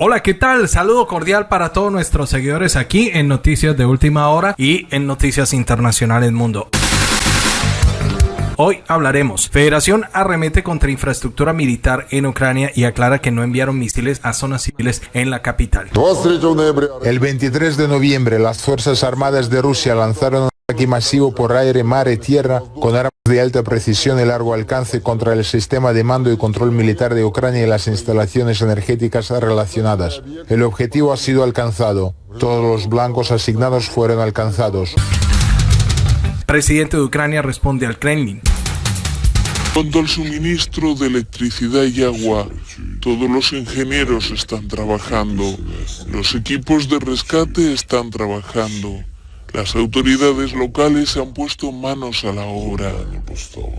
Hola, ¿qué tal? Saludo cordial para todos nuestros seguidores aquí en Noticias de Última Hora y en Noticias Internacionales Mundo. Hoy hablaremos. Federación arremete contra infraestructura militar en Ucrania y aclara que no enviaron misiles a zonas civiles en la capital. El 23 de noviembre, las Fuerzas Armadas de Rusia lanzaron un ataque masivo por aire, mar y tierra con armas de alta precisión y largo alcance contra el sistema de mando y control militar de Ucrania y las instalaciones energéticas relacionadas. El objetivo ha sido alcanzado. Todos los blancos asignados fueron alcanzados. Presidente de Ucrania responde al Kremlin. Cuanto al suministro de electricidad y agua, todos los ingenieros están trabajando, los equipos de rescate están trabajando, las autoridades locales se han puesto manos a la obra.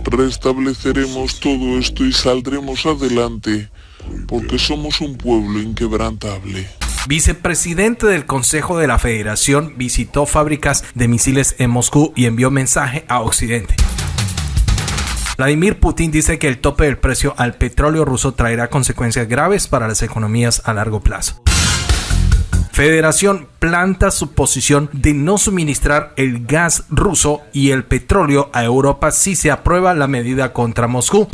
Restableceremos todo esto y saldremos adelante, porque somos un pueblo inquebrantable. Vicepresidente del Consejo de la Federación visitó fábricas de misiles en Moscú y envió mensaje a Occidente. Vladimir Putin dice que el tope del precio al petróleo ruso traerá consecuencias graves para las economías a largo plazo. Federación planta su posición de no suministrar el gas ruso y el petróleo a Europa si se aprueba la medida contra Moscú.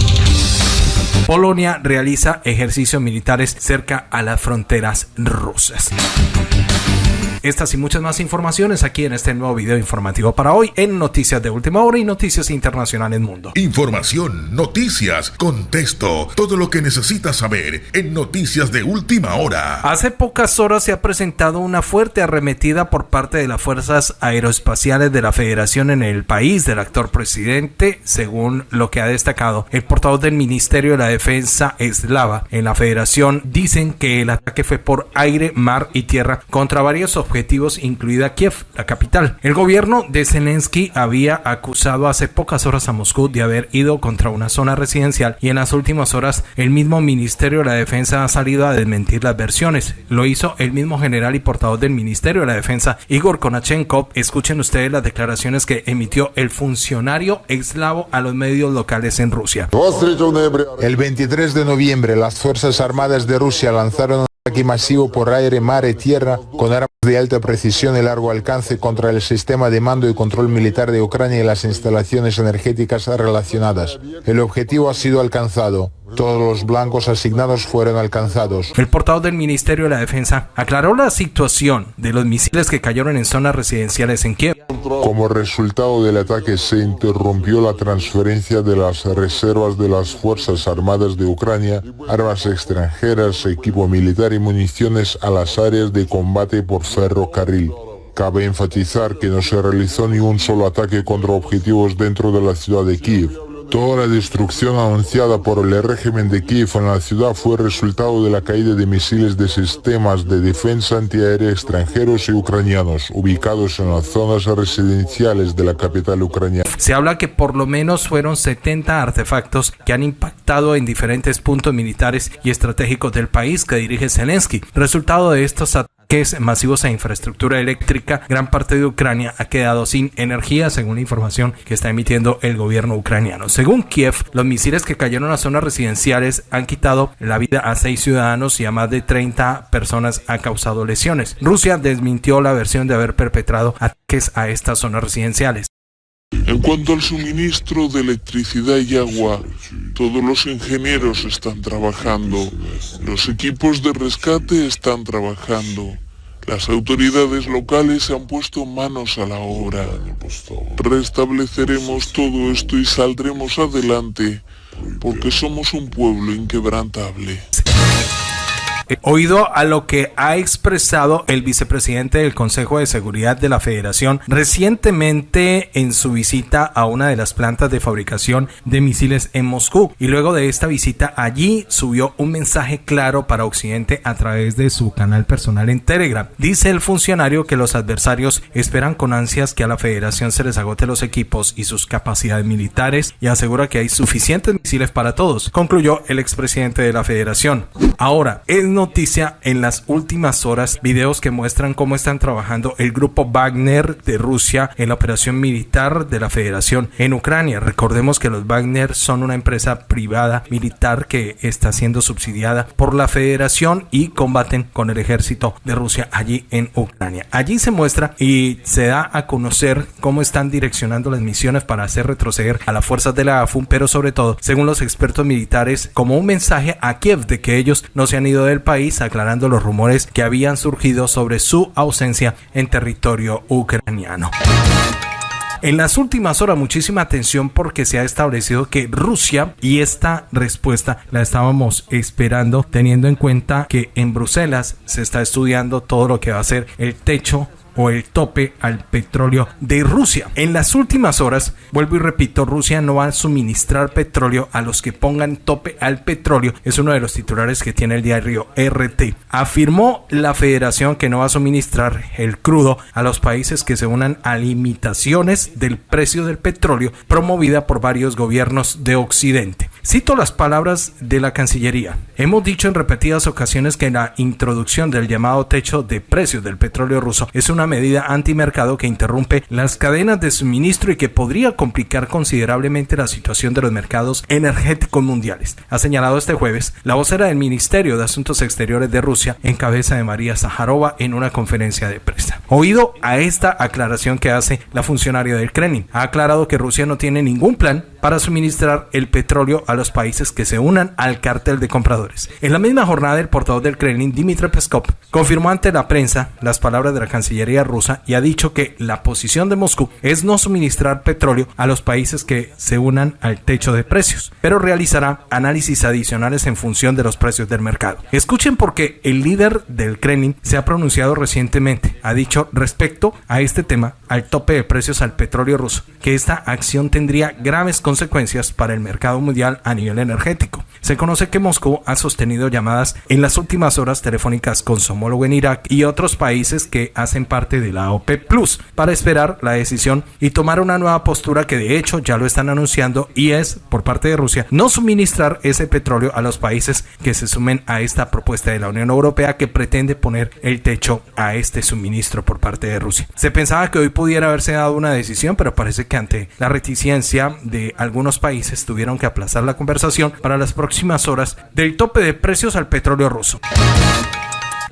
Polonia realiza ejercicios militares cerca a las fronteras rusas. Estas y muchas más informaciones aquí en este nuevo video informativo para hoy en Noticias de Última Hora y Noticias Internacionales Mundo. Información, noticias, contexto, todo lo que necesitas saber en Noticias de Última Hora. Hace pocas horas se ha presentado una fuerte arremetida por parte de las Fuerzas Aeroespaciales de la Federación en el país del actor presidente, según lo que ha destacado el portavoz del Ministerio de la Defensa eslava en la Federación. Dicen que el ataque fue por aire, mar y tierra contra varios objetivos objetivos, incluida Kiev, la capital. El gobierno de Zelensky había acusado hace pocas horas a Moscú de haber ido contra una zona residencial y en las últimas horas el mismo Ministerio de la Defensa ha salido a desmentir las versiones. Lo hizo el mismo general y portavoz del Ministerio de la Defensa, Igor Konachenkov. Escuchen ustedes las declaraciones que emitió el funcionario eslavo a los medios locales en Rusia. El 23 de noviembre, las Fuerzas Armadas de Rusia lanzaron un ataque masivo por aire, mar y tierra con armas de alta precisión y largo alcance contra el sistema de mando y control militar de Ucrania y las instalaciones energéticas relacionadas. El objetivo ha sido alcanzado. Todos los blancos asignados fueron alcanzados. El portavoz del Ministerio de la Defensa aclaró la situación de los misiles que cayeron en zonas residenciales en Kiev. Como resultado del ataque se interrumpió la transferencia de las reservas de las Fuerzas Armadas de Ucrania, armas extranjeras, equipo militar y municiones a las áreas de combate por ferrocarril. Cabe enfatizar que no se realizó ni un solo ataque contra objetivos dentro de la ciudad de Kiev. Toda la destrucción anunciada por el régimen de Kiev en la ciudad fue resultado de la caída de misiles de sistemas de defensa antiaérea extranjeros y ucranianos ubicados en las zonas residenciales de la capital ucraniana. Se habla que por lo menos fueron 70 artefactos que han impactado en diferentes puntos militares y estratégicos del país que dirige Zelensky. Resultado de estos ataques es masivos a infraestructura eléctrica, gran parte de Ucrania ha quedado sin energía, según la información que está emitiendo el gobierno ucraniano. Según Kiev, los misiles que cayeron a zonas residenciales han quitado la vida a seis ciudadanos y a más de 30 personas han causado lesiones. Rusia desmintió la versión de haber perpetrado ataques a estas zonas residenciales. En cuanto al suministro de electricidad y agua, todos los ingenieros están trabajando, los equipos de rescate están trabajando, las autoridades locales se han puesto manos a la obra. Restableceremos todo esto y saldremos adelante, porque somos un pueblo inquebrantable. Oído a lo que ha expresado el vicepresidente del Consejo de Seguridad de la Federación recientemente en su visita a una de las plantas de fabricación de misiles en Moscú. Y luego de esta visita allí subió un mensaje claro para Occidente a través de su canal personal en Telegram. Dice el funcionario que los adversarios esperan con ansias que a la Federación se les agote los equipos y sus capacidades militares y asegura que hay suficientes misiles para todos, concluyó el expresidente de la Federación. Ahora, en noticia en las últimas horas videos que muestran cómo están trabajando el grupo Wagner de Rusia en la operación militar de la Federación en Ucrania. Recordemos que los Wagner son una empresa privada militar que está siendo subsidiada por la Federación y combaten con el ejército de Rusia allí en Ucrania. Allí se muestra y se da a conocer cómo están direccionando las misiones para hacer retroceder a las fuerzas de la AFUN, pero sobre todo, según los expertos militares, como un mensaje a Kiev de que ellos no se han ido del país, aclarando los rumores que habían surgido sobre su ausencia en territorio ucraniano. En las últimas horas muchísima atención porque se ha establecido que Rusia y esta respuesta la estábamos esperando teniendo en cuenta que en Bruselas se está estudiando todo lo que va a ser el techo o el tope al petróleo de Rusia. En las últimas horas, vuelvo y repito, Rusia no va a suministrar petróleo a los que pongan tope al petróleo. Es uno de los titulares que tiene el diario RT. Afirmó la federación que no va a suministrar el crudo a los países que se unan a limitaciones del precio del petróleo promovida por varios gobiernos de Occidente. Cito las palabras de la Cancillería. Hemos dicho en repetidas ocasiones que la introducción del llamado techo de precios del petróleo ruso es una medida antimercado que interrumpe las cadenas de suministro y que podría complicar considerablemente la situación de los mercados energéticos mundiales. Ha señalado este jueves la vocera del Ministerio de Asuntos Exteriores de Rusia en cabeza de María Zaharova en una conferencia de prensa. Oído a esta aclaración que hace la funcionaria del Kremlin, ha aclarado que Rusia no tiene ningún plan para suministrar el petróleo a los países que se unan al cártel de compradores. En la misma jornada, el portavoz del Kremlin, Dmitry Peskov, confirmó ante la prensa las palabras de la Cancillería rusa y ha dicho que la posición de Moscú es no suministrar petróleo a los países que se unan al techo de precios, pero realizará análisis adicionales en función de los precios del mercado. Escuchen porque el líder del Kremlin se ha pronunciado recientemente, ha dicho respecto a este tema, al tope de precios al petróleo ruso, que esta acción tendría graves consecuencias consecuencias para el mercado mundial a nivel energético. Se conoce que Moscú ha sostenido llamadas en las últimas horas telefónicas con su homólogo en Irak y otros países que hacen parte de la OPEP Plus para esperar la decisión y tomar una nueva postura que de hecho ya lo están anunciando y es por parte de Rusia no suministrar ese petróleo a los países que se sumen a esta propuesta de la Unión Europea que pretende poner el techo a este suministro por parte de Rusia. Se pensaba que hoy pudiera haberse dado una decisión, pero parece que ante la reticencia de algunos países tuvieron que aplazar la conversación para las próximas horas del tope de precios al petróleo ruso.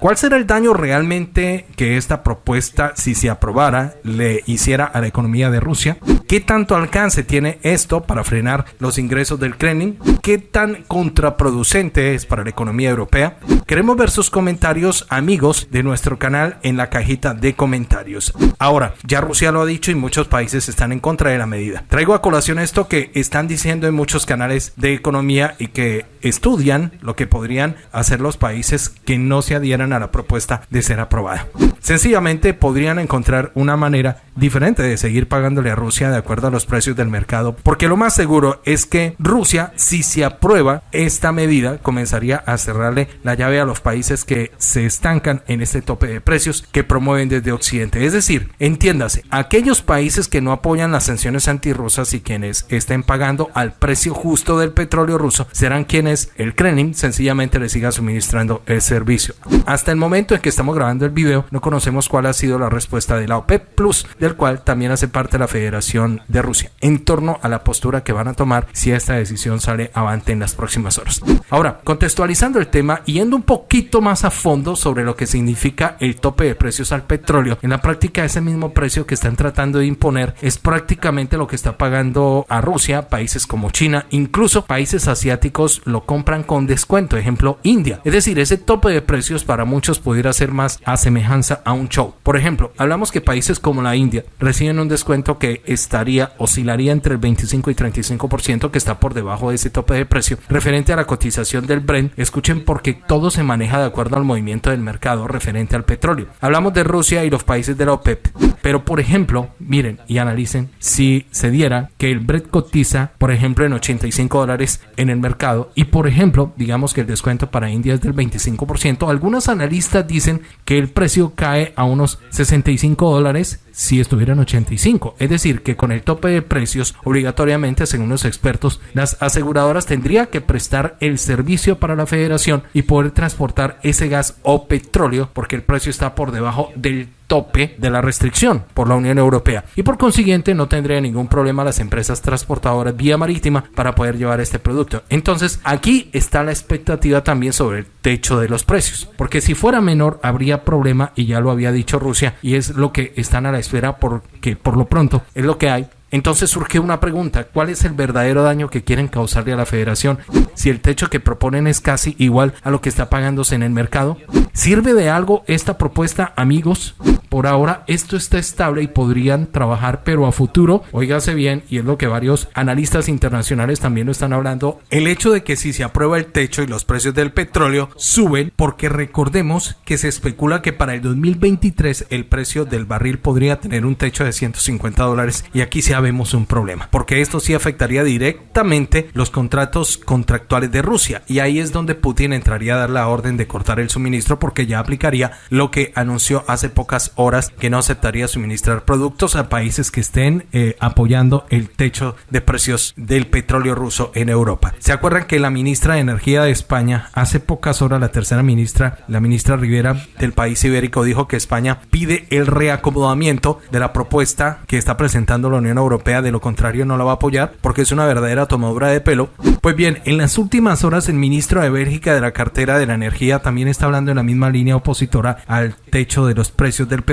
¿Cuál será el daño realmente que esta propuesta, si se aprobara, le hiciera a la economía de Rusia? ¿Qué tanto alcance tiene esto para frenar los ingresos del Kremlin? ¿Qué tan contraproducente es para la economía europea? Queremos ver sus comentarios, amigos de nuestro canal, en la cajita de comentarios. Ahora, ya Rusia lo ha dicho y muchos países están en contra de la medida. Traigo a colación esto que están diciendo en muchos canales de economía y que estudian lo que podrían hacer los países que no se adhieran a la propuesta de ser aprobada. Sencillamente podrían encontrar una manera diferente de seguir pagándole a Rusia de acuerdo a los precios del mercado, porque lo más seguro es que Rusia, si se aprueba esta medida, comenzaría a cerrarle la llave a los países que se estancan en este tope de precios que promueven desde Occidente. Es decir, entiéndase, aquellos países que no apoyan las sanciones antirrusas y quienes estén pagando al precio justo del petróleo ruso serán quienes el Kremlin sencillamente le siga suministrando el servicio. Hasta el momento en que estamos grabando el video, no conocemos cuál ha sido la respuesta de la OPEP Plus, del cual también hace parte la Federación de Rusia, en torno a la postura que van a tomar si esta decisión sale avante en las próximas horas. Ahora, contextualizando el tema yendo un poquito más a fondo sobre lo que significa el tope de precios al petróleo, en la práctica ese mismo precio que están tratando de imponer es prácticamente lo que está pagando a Rusia, países como China, incluso países asiáticos lo compran con descuento, ejemplo India. Es decir, ese tope de precios para muchos pudiera ser más a semejanza a un show. Por ejemplo, hablamos que países como la India reciben un descuento que estaría, oscilaría entre el 25 y 35%, que está por debajo de ese tope de precio. Referente a la cotización del Brent, escuchen porque todo se maneja de acuerdo al movimiento del mercado referente al petróleo. Hablamos de Rusia y los países de la OPEP, pero por ejemplo, miren y analicen si se diera que el Brent cotiza, por ejemplo, en 85 dólares en el mercado y por ejemplo, digamos que el descuento para India es del 25%, algunas analistas dicen que el precio cae a unos 65 dólares si estuviera en 85. Es decir, que con el tope de precios, obligatoriamente, según los expertos, las aseguradoras tendrían que prestar el servicio para la federación y poder transportar ese gas o petróleo porque el precio está por debajo del tope de la restricción por la Unión Europea y por consiguiente no tendría ningún problema las empresas transportadoras vía marítima para poder llevar este producto. Entonces aquí está la expectativa también sobre el techo de los precios, porque si fuera menor habría problema y ya lo había dicho Rusia y es lo que están a la espera porque por lo pronto es lo que hay entonces surge una pregunta, ¿cuál es el verdadero daño que quieren causarle a la federación si el techo que proponen es casi igual a lo que está pagándose en el mercado? ¿Sirve de algo esta propuesta, amigos? Por ahora esto está estable y podrían trabajar, pero a futuro, oígase bien, y es lo que varios analistas internacionales también lo están hablando, el hecho de que si se aprueba el techo y los precios del petróleo suben, porque recordemos que se especula que para el 2023 el precio del barril podría tener un techo de 150 dólares y aquí se vemos un problema, porque esto sí afectaría directamente los contratos contractuales de Rusia y ahí es donde Putin entraría a dar la orden de cortar el suministro porque ya aplicaría lo que anunció hace pocas horas que no aceptaría suministrar productos a países que estén eh, apoyando el techo de precios del petróleo ruso en Europa. ¿Se acuerdan que la ministra de Energía de España hace pocas horas la tercera ministra, la ministra Rivera del país ibérico dijo que España pide el reacomodamiento de la propuesta que está presentando la Unión Europea de lo contrario no la va a apoyar porque es una verdadera tomadura de pelo. Pues bien, en las últimas horas el ministro de Bélgica de la cartera de la energía también está hablando en la misma línea opositora al techo de los precios del petróleo,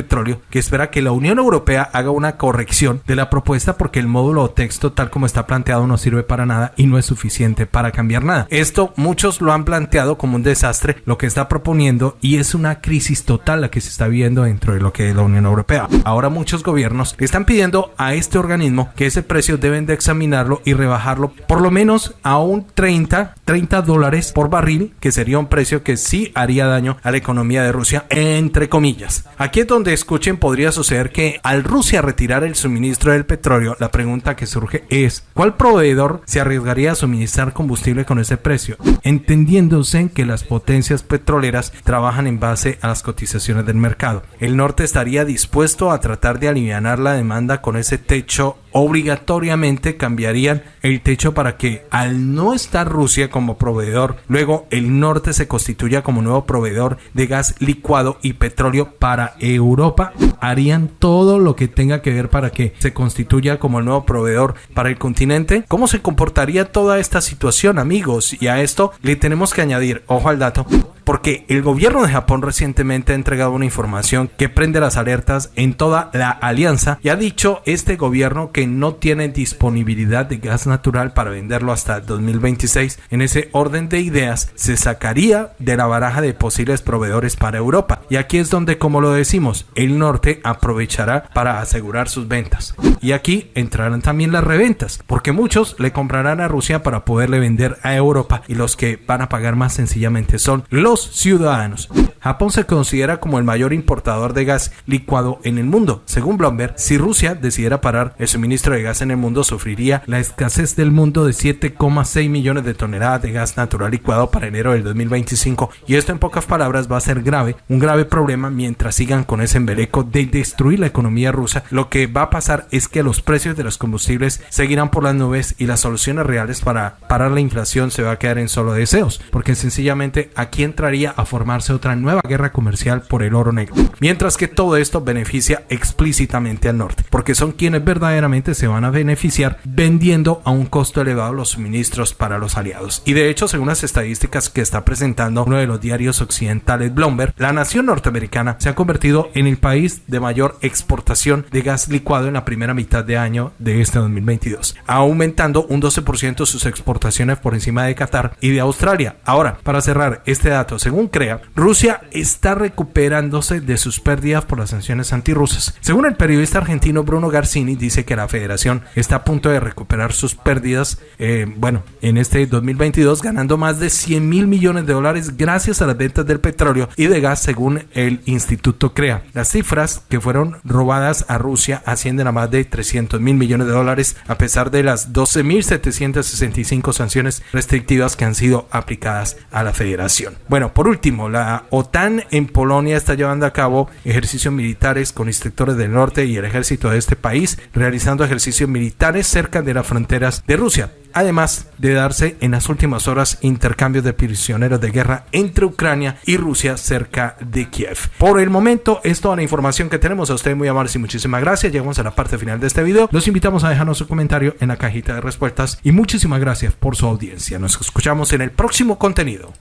que espera que la Unión Europea haga una corrección de la propuesta porque el módulo o texto tal como está planteado no sirve para nada y no es suficiente para cambiar nada. Esto muchos lo han planteado como un desastre, lo que está proponiendo y es una crisis total la que se está viendo dentro de lo que es la Unión Europea. Ahora muchos gobiernos están pidiendo a este organismo que ese precio deben de examinarlo y rebajarlo por lo menos a un 30, 30 dólares por barril, que sería un precio que sí haría daño a la economía de Rusia, entre comillas. Aquí es donde escuchen podría suceder que al Rusia retirar el suministro del petróleo, la pregunta que surge es, ¿cuál proveedor se arriesgaría a suministrar combustible con ese precio? Entendiéndose que las potencias petroleras trabajan en base a las cotizaciones del mercado. El norte estaría dispuesto a tratar de aliviar la demanda con ese techo obligatoriamente cambiarían el techo para que al no estar Rusia como proveedor, luego el norte se constituya como nuevo proveedor de gas licuado y petróleo para Europa, harían todo lo que tenga que ver para que se constituya como el nuevo proveedor para el continente. ¿Cómo se comportaría toda esta situación, amigos? Y a esto le tenemos que añadir, ojo al dato, porque el gobierno de Japón recientemente ha entregado una información que prende las alertas en toda la alianza y ha dicho este gobierno que no tiene disponibilidad de gas natural para venderlo hasta 2026. En ese orden de ideas se sacaría de la baraja de posibles proveedores para Europa. Y aquí es donde, como lo decimos, el norte aprovechará para asegurar sus ventas. Y aquí entrarán también las reventas, porque muchos le comprarán a Rusia para poderle vender a Europa y los que van a pagar más sencillamente son los ciudadanos. Japón se considera como el mayor importador de gas licuado en el mundo. Según Bloomberg, si Rusia decidiera parar el suministro de gas en el mundo, sufriría la escasez del mundo de 7,6 millones de toneladas de gas natural licuado para enero del 2025. Y esto en pocas palabras va a ser grave, un grave problema mientras sigan con ese embeleco de destruir la economía rusa. Lo que va a pasar es que los precios de los combustibles seguirán por las nubes y las soluciones reales para parar la inflación se va a quedar en solo deseos, porque sencillamente aquí entra a formarse otra nueva guerra comercial por el oro negro. Mientras que todo esto beneficia explícitamente al norte, porque son quienes verdaderamente se van a beneficiar vendiendo a un costo elevado los suministros para los aliados. Y de hecho, según las estadísticas que está presentando uno de los diarios occidentales Bloomberg, la nación norteamericana se ha convertido en el país de mayor exportación de gas licuado en la primera mitad de año de este 2022, aumentando un 12% sus exportaciones por encima de Qatar y de Australia. Ahora, para cerrar este dato, según CREA, Rusia está recuperándose de sus pérdidas por las sanciones antirrusas. Según el periodista argentino Bruno Garcini, dice que la federación está a punto de recuperar sus pérdidas, eh, bueno, en este 2022, ganando más de 100 mil millones de dólares gracias a las ventas del petróleo y de gas, según el Instituto CREA. Las cifras que fueron robadas a Rusia ascienden a más de 300 mil millones de dólares, a pesar de las 12.765 sanciones restrictivas que han sido aplicadas a la federación. Bueno, por último, la OTAN OTAN en Polonia está llevando a cabo ejercicios militares con instructores del norte y el ejército de este país, realizando ejercicios militares cerca de las fronteras de Rusia además de darse en las últimas horas intercambios de prisioneros de guerra entre Ucrania y Rusia cerca de Kiev. Por el momento es toda la información que tenemos. A ustedes muy amables y muchísimas gracias. Llegamos a la parte final de este video. Los invitamos a dejarnos su comentario en la cajita de respuestas y muchísimas gracias por su audiencia. Nos escuchamos en el próximo contenido.